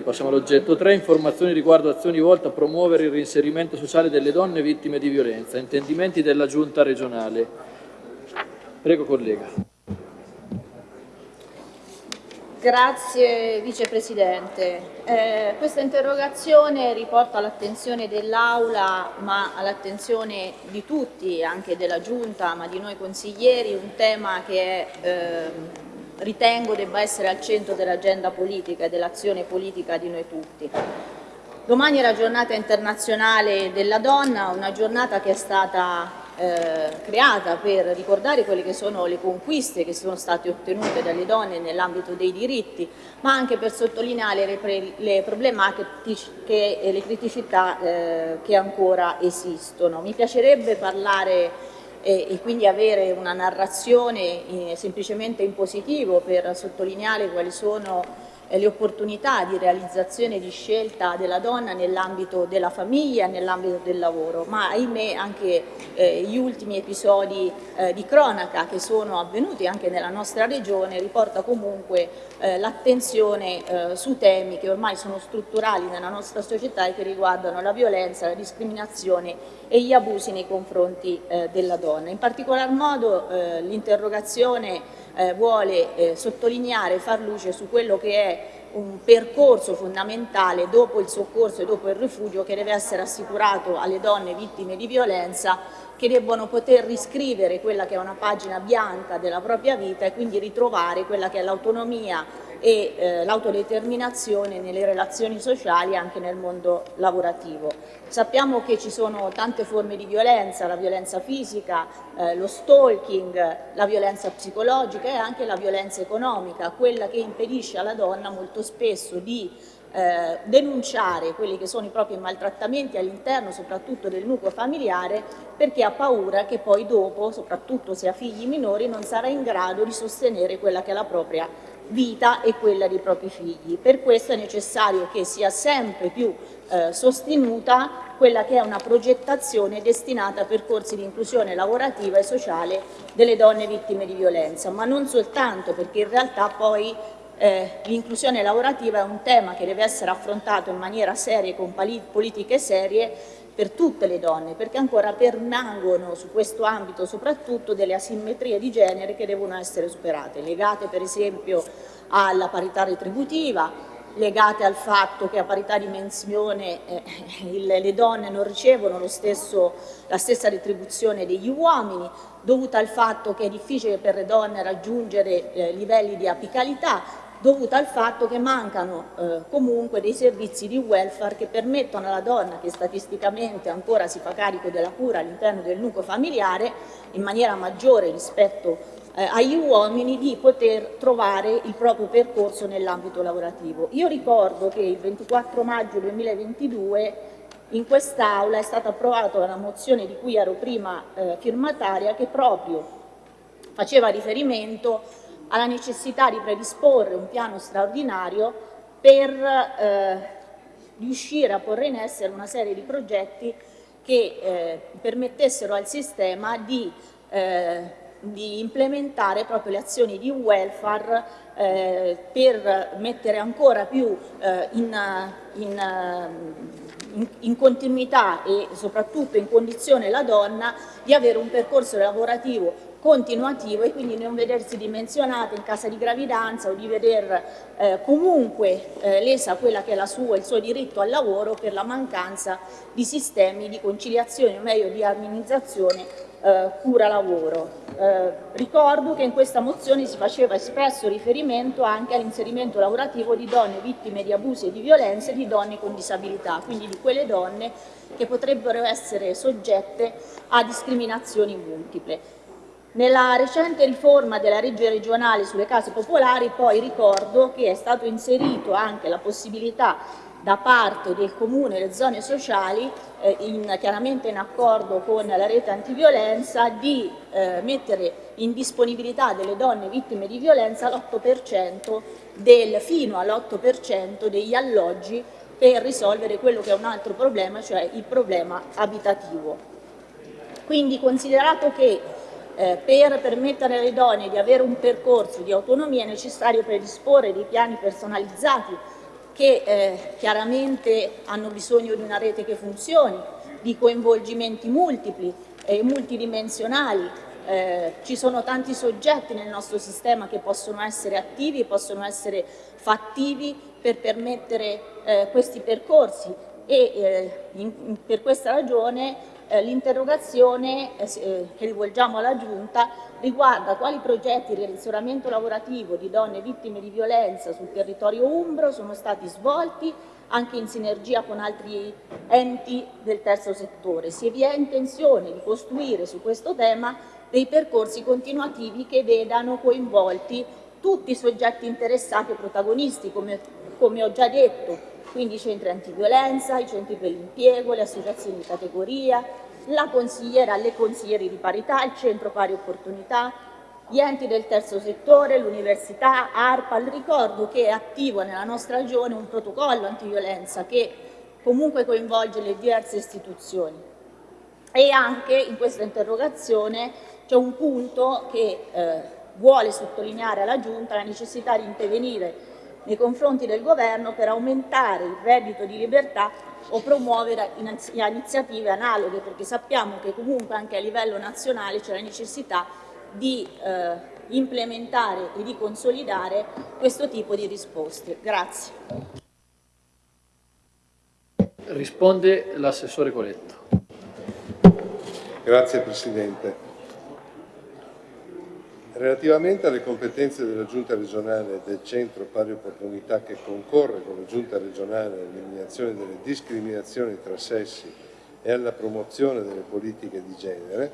Passiamo all'oggetto 3, informazioni riguardo azioni volte a promuovere il reinserimento sociale delle donne vittime di violenza, intendimenti della Giunta regionale. Prego collega. Grazie Vicepresidente. Eh, questa interrogazione riporta all'attenzione dell'Aula, ma all'attenzione di tutti, anche della Giunta, ma di noi consiglieri, un tema che è eh, ritengo debba essere al centro dell'agenda politica e dell'azione politica di noi tutti. Domani è la giornata internazionale della donna, una giornata che è stata eh, creata per ricordare quelle che sono le conquiste che sono state ottenute dalle donne nell'ambito dei diritti, ma anche per sottolineare le, pre le problematiche e le criticità eh, che ancora esistono. Mi piacerebbe parlare e, e quindi avere una narrazione eh, semplicemente in positivo per sottolineare quali sono le opportunità di realizzazione di scelta della donna nell'ambito della famiglia e nell'ambito del lavoro, ma ahimè anche eh, gli ultimi episodi eh, di cronaca che sono avvenuti anche nella nostra regione riporta comunque eh, l'attenzione eh, su temi che ormai sono strutturali nella nostra società e che riguardano la violenza, la discriminazione e gli abusi nei confronti eh, della donna. In particolar modo eh, vuole sottolineare e far luce su quello che è un percorso fondamentale dopo il soccorso e dopo il rifugio che deve essere assicurato alle donne vittime di violenza che debbono poter riscrivere quella che è una pagina bianca della propria vita e quindi ritrovare quella che è l'autonomia e eh, l'autodeterminazione nelle relazioni sociali e anche nel mondo lavorativo. Sappiamo che ci sono tante forme di violenza, la violenza fisica, eh, lo stalking, la violenza psicologica e anche la violenza economica, quella che impedisce alla donna molto spesso di eh, denunciare quelli che sono i propri maltrattamenti all'interno soprattutto del nucleo familiare perché ha paura che poi dopo, soprattutto se ha figli minori, non sarà in grado di sostenere quella che è la propria vita e quella dei propri figli. Per questo è necessario che sia sempre più eh, sostenuta quella che è una progettazione destinata a percorsi di inclusione lavorativa e sociale delle donne vittime di violenza, ma non soltanto perché in realtà poi eh, l'inclusione lavorativa è un tema che deve essere affrontato in maniera seria e con politiche serie per tutte le donne, perché ancora permangono su questo ambito soprattutto delle asimmetrie di genere che devono essere superate, legate per esempio alla parità retributiva, legate al fatto che a parità di menzione eh, il, le donne non ricevono stesso, la stessa retribuzione degli uomini, dovuta al fatto che è difficile per le donne raggiungere eh, livelli di apicalità dovuta al fatto che mancano eh, comunque dei servizi di welfare che permettono alla donna che statisticamente ancora si fa carico della cura all'interno del nucleo familiare in maniera maggiore rispetto eh, agli uomini di poter trovare il proprio percorso nell'ambito lavorativo. Io ricordo che il 24 maggio 2022 in quest'Aula è stata approvata una mozione di cui ero prima eh, firmataria che proprio faceva riferimento alla necessità di predisporre un piano straordinario per eh, riuscire a porre in essere una serie di progetti che eh, permettessero al sistema di, eh, di, implementare proprio le azioni di welfare eh, per mettere ancora più eh, in, in, in, in, continuità e soprattutto in condizione la donna di avere un percorso lavorativo continuativo e quindi non vedersi dimensionata in casa di gravidanza o di veder eh, comunque eh, lesa quella che è sua, il suo diritto al lavoro per la mancanza di sistemi di conciliazione o meglio di armonizzazione eh, cura-lavoro. Eh, ricordo che in questa mozione si faceva espresso riferimento anche all'inserimento lavorativo di donne vittime di abusi e di violenze e di donne con disabilità, quindi di quelle donne che potrebbero essere soggette a discriminazioni multiple. Nella recente riforma della legge regionale sulle case popolari poi ricordo che è stato inserito anche la possibilità da parte del Comune e delle zone sociali, eh, in, chiaramente in accordo con la rete antiviolenza, di eh, mettere in disponibilità delle donne vittime di violenza l'8% del, fino all'8% degli alloggi per risolvere quello che è un altro problema, cioè il problema abitativo. Quindi considerato che eh, per permettere alle donne di avere un percorso di autonomia è necessario predisporre dei piani personalizzati che eh, chiaramente hanno bisogno di una rete che funzioni, di coinvolgimenti multipli e multidimensionali. Eh, ci sono tanti soggetti nel nostro sistema che possono essere attivi, possono essere fattivi per permettere eh, questi percorsi e eh, in, per questa ragione eh, l'interrogazione eh, eh, che rivolgiamo alla Giunta riguarda quali progetti di relazionamento lavorativo di donne vittime di violenza sul territorio umbro sono stati svolti anche in sinergia con altri enti del terzo settore. Se vi è intenzione di costruire su questo tema dei percorsi continuativi che vedano coinvolti tutti i soggetti interessati e protagonisti, come, come ho già detto, quindi i centri antiviolenza, i centri per l'impiego, le associazioni di categoria, la consigliera, le consiglieri di parità, il centro pari opportunità, gli enti del terzo settore, l'università, ARPA. Ricordo che è attivo nella nostra regione un protocollo antiviolenza che comunque coinvolge le diverse istituzioni. E anche in questa interrogazione c'è un punto che eh, vuole sottolineare alla Giunta la necessità di intervenire nei confronti del Governo per aumentare il reddito di libertà o promuovere iniziative analoghe, perché sappiamo che comunque anche a livello nazionale c'è la necessità di eh, implementare e di consolidare questo tipo di risposte. Grazie. Risponde l'assessore Coletto. Grazie Presidente. Relativamente alle competenze della Giunta regionale del Centro Pari Opportunità che concorre con la Giunta regionale all'eliminazione delle discriminazioni tra sessi e alla promozione delle politiche di genere,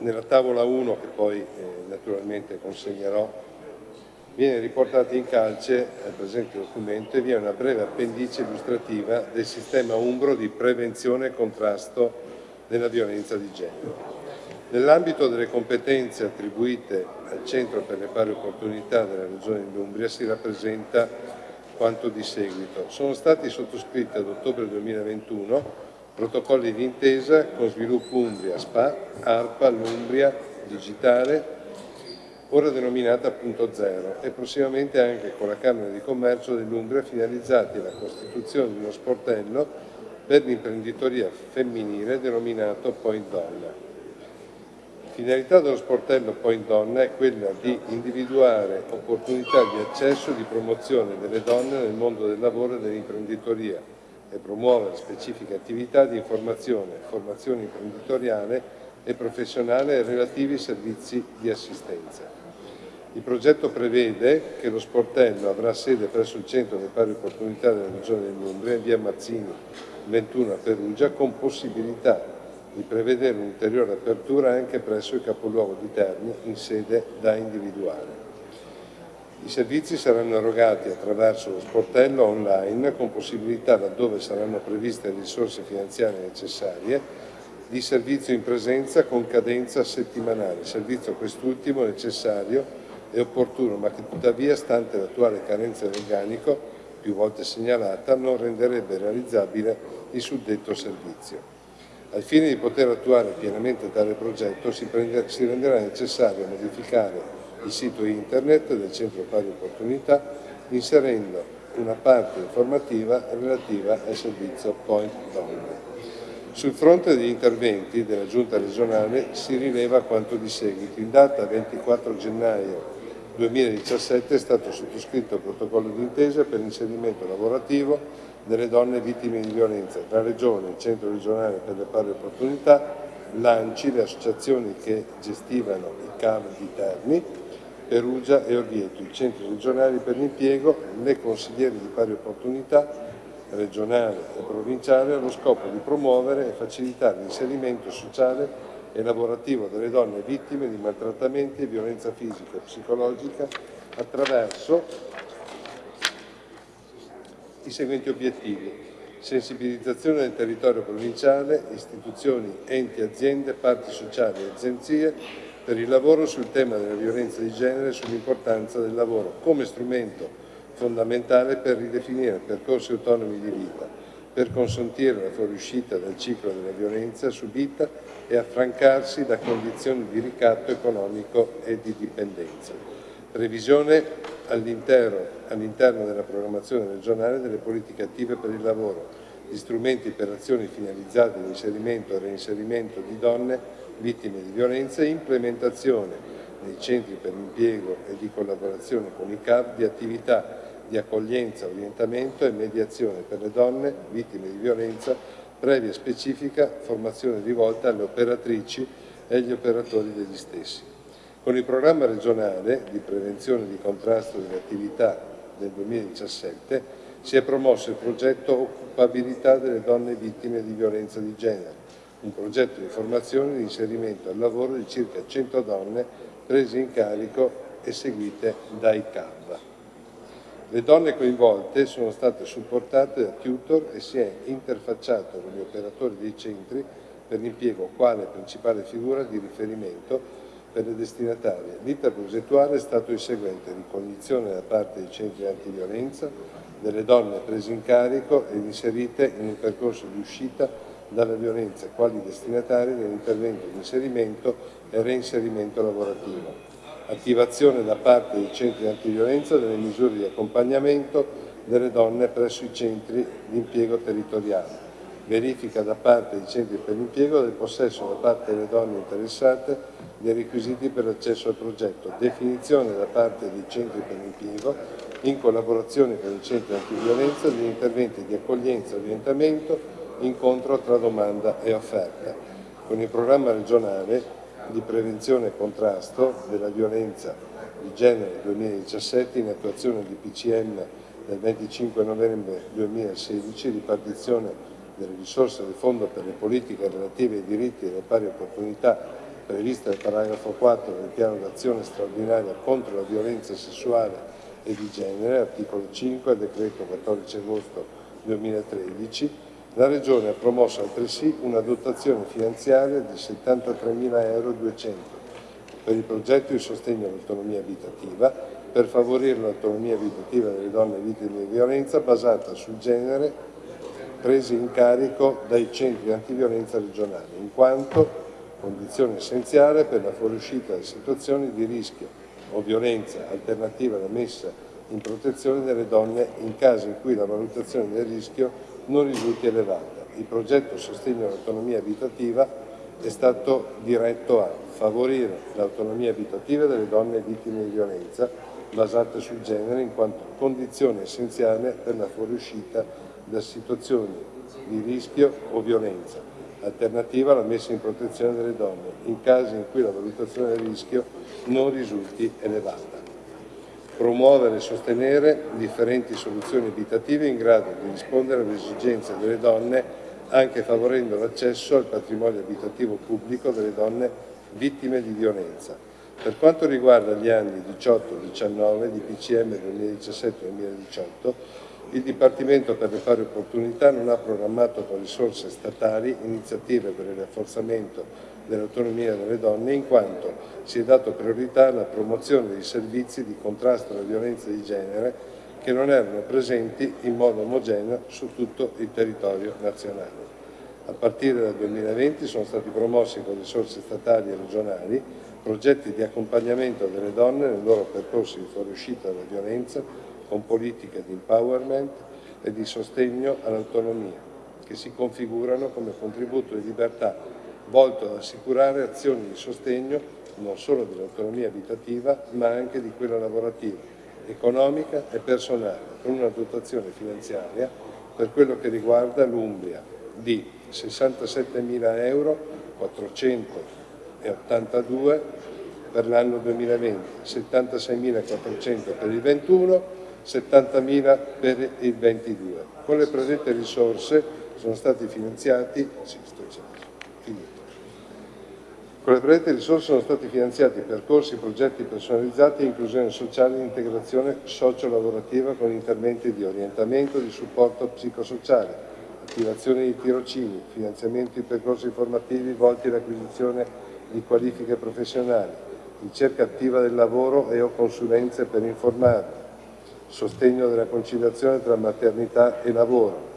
nella tavola 1 che poi eh, naturalmente consegnerò viene riportata in calce al presente documento e vi è una breve appendice illustrativa del sistema Umbro di prevenzione e contrasto della violenza di genere. Nell'ambito delle competenze attribuite al Centro per le pari opportunità della Regione dell'Umbria si rappresenta quanto di seguito. Sono stati sottoscritti ad ottobre 2021 protocolli di intesa con Sviluppo Umbria, SPA, ARPA, l'Umbria, Digitale, ora denominata Punto Zero, e prossimamente anche con la Camera di Commercio dell'Umbria finalizzati alla costituzione di uno sportello per l'imprenditoria femminile denominato Point Donna. Finalità dello sportello Point Donna è quella di individuare opportunità di accesso e di promozione delle donne nel mondo del lavoro e dell'imprenditoria e promuovere specifiche attività di informazione, formazione imprenditoriale e professionale e relativi servizi di assistenza. Il progetto prevede che lo sportello avrà sede presso il Centro delle Pari Opportunità della Regione dell'Umbria in via Mazzini 21 a Perugia con possibilità di prevedere un'ulteriore apertura anche presso il capoluogo di Terni in sede da individuare. I servizi saranno erogati attraverso lo sportello online con possibilità, laddove saranno previste risorse finanziarie necessarie, di servizio in presenza con cadenza settimanale, servizio quest'ultimo necessario e opportuno, ma che tuttavia, stante l'attuale carenza di organico, più volte segnalata, non renderebbe realizzabile il suddetto servizio. Al fine di poter attuare pienamente tale progetto si, prende, si renderà necessario modificare il sito internet del Centro Pari Opportunità inserendo una parte informativa relativa al servizio Point Donne. Sul fronte degli interventi della Giunta regionale si rileva quanto di seguito. In data 24 gennaio 2017 è stato sottoscritto il protocollo d'intesa per l'inserimento lavorativo delle donne vittime di violenza tra Regione, il Centro regionale per le pari opportunità, l'ANCI, le associazioni che gestivano i CAV di Terni, Perugia e Orvieto, i centri regionali per l'impiego, le consigliere di pari opportunità regionale e provinciale allo scopo di promuovere e facilitare l'inserimento sociale e lavorativo delle donne vittime di maltrattamenti e violenza fisica e psicologica attraverso i seguenti obiettivi. Sensibilizzazione del territorio provinciale, istituzioni, enti, aziende, parti sociali e agenzie per il lavoro sul tema della violenza di genere e sull'importanza del lavoro come strumento fondamentale per ridefinire percorsi autonomi di vita, per consentire la fuoriuscita dal ciclo della violenza subita e affrancarsi da condizioni di ricatto economico e di dipendenza. Previsione all'interno della programmazione regionale delle politiche attive per il lavoro, di strumenti per azioni finalizzate all'inserimento e reinserimento di donne vittime di violenza e implementazione nei centri per l'impiego e di collaborazione con i CAV di attività di accoglienza, orientamento e mediazione per le donne vittime di violenza previa specifica formazione rivolta alle operatrici e agli operatori degli stessi. Con il programma regionale di prevenzione e di contrasto delle attività del 2017 si è promosso il progetto Occupabilità delle donne vittime di violenza di genere, un progetto di formazione e di inserimento al lavoro di circa 100 donne prese in carico e seguite dai CAV. Le donne coinvolte sono state supportate da tutor e si è interfacciato con gli operatori dei centri per l'impiego quale principale figura di riferimento per le destinatarie. L'iter progettuale è stato il seguente, ricognizione da parte dei centri antiviolenza delle donne prese in carico ed inserite in un percorso di uscita dalla violenza quali destinatari dell'intervento di inserimento e reinserimento lavorativo attivazione da parte dei centri antiviolenza delle misure di accompagnamento delle donne presso i centri di impiego territoriale, verifica da parte dei centri per l'impiego del possesso da parte delle donne interessate dei requisiti per l'accesso al progetto, definizione da parte dei centri per l'impiego, in collaborazione con i centri antiviolenza, degli interventi di accoglienza orientamento, incontro tra domanda e offerta. Con il programma regionale di prevenzione e contrasto della violenza di genere 2017 in attuazione di PCM del 25 novembre 2016, ripartizione delle risorse del Fondo per le politiche relative ai diritti e alle pari opportunità prevista nel paragrafo 4 del piano d'azione straordinaria contro la violenza sessuale e di genere, articolo 5 del decreto 14 agosto 2013, la Regione ha promosso altresì una dotazione finanziaria di 73.200 euro per il progetto di sostegno all'autonomia abitativa per favorire l'autonomia abitativa delle donne vittime di violenza basata sul genere presi in carico dai centri antiviolenza regionali, in quanto condizione essenziale per la fuoriuscita da situazioni di rischio o violenza alternativa alla messa in protezione delle donne in caso in cui la valutazione del rischio non risulti elevata. Il progetto Sostegno all'autonomia abitativa è stato diretto a favorire l'autonomia abitativa delle donne vittime di violenza basate sul genere in quanto condizione essenziale per la fuoriuscita da situazioni di rischio o violenza, alternativa alla messa in protezione delle donne, in casi in cui la valutazione del rischio non risulti elevata promuovere e sostenere differenti soluzioni abitative in grado di rispondere alle esigenze delle donne anche favorendo l'accesso al patrimonio abitativo pubblico delle donne vittime di violenza. Per quanto riguarda gli anni 18-19 di PCM 2017-2018, il Dipartimento per le pari opportunità non ha programmato con risorse statali iniziative per il rafforzamento dell'autonomia delle donne in quanto si è dato priorità alla promozione dei servizi di contrasto alla violenza di genere che non erano presenti in modo omogeneo su tutto il territorio nazionale. A partire dal 2020 sono stati promossi con risorse statali e regionali progetti di accompagnamento delle donne nel loro percorso di fuoriuscita dalla violenza con politiche di empowerment e di sostegno all'autonomia che si configurano come contributo di libertà volto ad assicurare azioni di sostegno non solo dell'autonomia abitativa ma anche di quella lavorativa, economica e personale, con una dotazione finanziaria per quello che riguarda l'Umbria di 67.000 euro 482 per l'anno 2020, 76.400 per il 21, 70.000 per il 22. Con le predette risorse sono stati finanziati, sì, con le predette risorse sono stati finanziati percorsi progetti personalizzati, inclusione sociale e integrazione socio-lavorativa con interventi di orientamento e di supporto psicosociale, attivazione di tirocini, finanziamento di percorsi formativi volti all'acquisizione di qualifiche professionali, ricerca attiva del lavoro e o consulenze per informare, sostegno della conciliazione tra maternità e lavoro,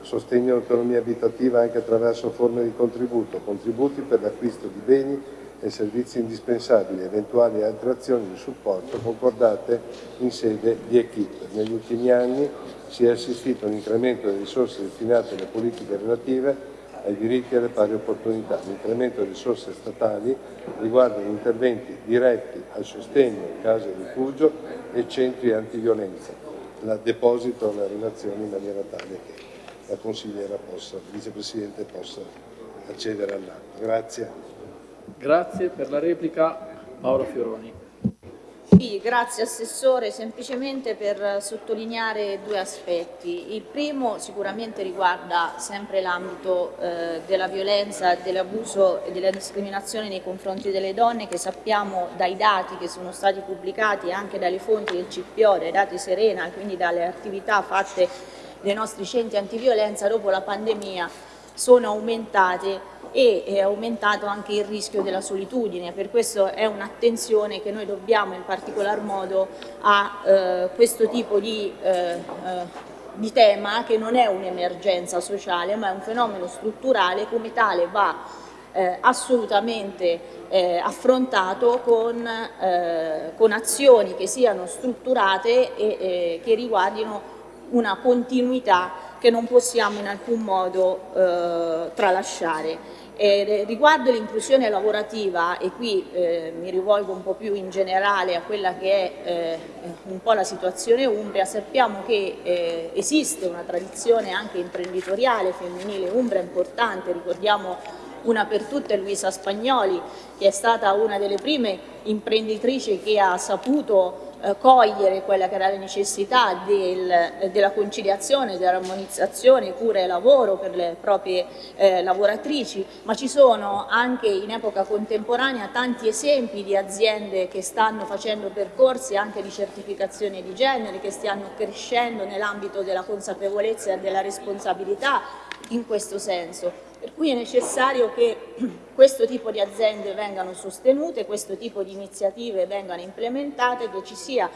sostegno all'autonomia abitativa anche attraverso forme di contributo, contributi per l'acquisto di beni e servizi indispensabili eventuali altre azioni di supporto concordate in sede di equip. Negli ultimi anni si è assistito a un incremento delle risorse destinate alle politiche relative ai diritti e alle pari opportunità. L'incremento delle risorse statali riguarda gli interventi diretti al sostegno in case di rifugio e centri antiviolenza. La deposito la relazione in maniera tale che la consigliera possa, il vicepresidente possa accedere all'atto. Grazie. Grazie per la replica Paola Fioroni. Sì, grazie Assessore, semplicemente per sottolineare due aspetti. Il primo sicuramente riguarda sempre l'ambito eh, della violenza, dell'abuso e della discriminazione nei confronti delle donne che sappiamo dai dati che sono stati pubblicati anche dalle fonti del CPO, dai dati Serena, quindi dalle attività fatte dai nostri centri antiviolenza dopo la pandemia sono aumentate e è aumentato anche il rischio della solitudine, per questo è un'attenzione che noi dobbiamo in particolar modo a eh, questo tipo di, eh, eh, di tema che non è un'emergenza sociale ma è un fenomeno strutturale, come tale va eh, assolutamente eh, affrontato con, eh, con, azioni che siano strutturate e che riguardino una continuità che non possiamo in alcun modo eh, tralasciare. E riguardo l'inclusione lavorativa, e qui eh, mi rivolgo un po' più in generale a quella che è eh, un po' la situazione umbria, sappiamo che eh, esiste una tradizione anche imprenditoriale femminile umbra importante, ricordiamo una per tutte Luisa Spagnoli, che è stata una delle prime imprenditrici che ha saputo eh, cogliere quella che era la necessità del, della conciliazione, dell'armonizzazione, cura e lavoro per le proprie eh, lavoratrici, ma ci sono anche in epoca contemporanea tanti esempi di aziende che stanno facendo percorsi anche di certificazione di genere, che stanno crescendo nell'ambito della consapevolezza e della responsabilità in questo senso. Per cui è necessario che questo tipo di aziende vengano sostenute, questo tipo di iniziative vengano implementate, che ci sia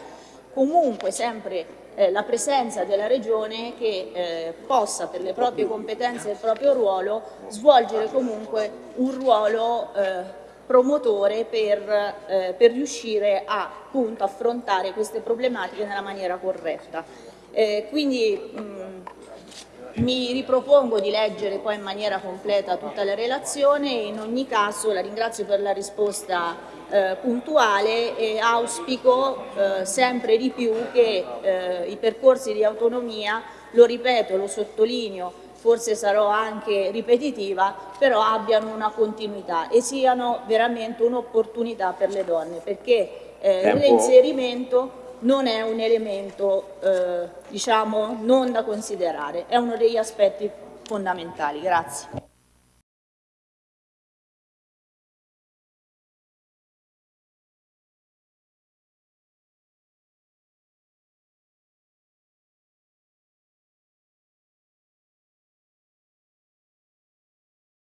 comunque sempre eh, la presenza della Regione che eh, possa per le proprie competenze e il proprio ruolo svolgere comunque un ruolo eh, promotore per, eh, per riuscire a appunto, affrontare queste problematiche nella maniera corretta. Eh, quindi mh, mi ripropongo di leggere poi in maniera completa tutta la relazione e in ogni caso la ringrazio per la risposta eh, puntuale e auspico eh, sempre di più che eh, i percorsi di autonomia, lo ripeto, lo sottolineo, forse sarò anche ripetitiva, però abbiano una continuità e siano veramente un'opportunità per le donne, perché eh, l'inserimento non è un elemento eh, diciamo, non da considerare, è uno degli aspetti fondamentali. Grazie.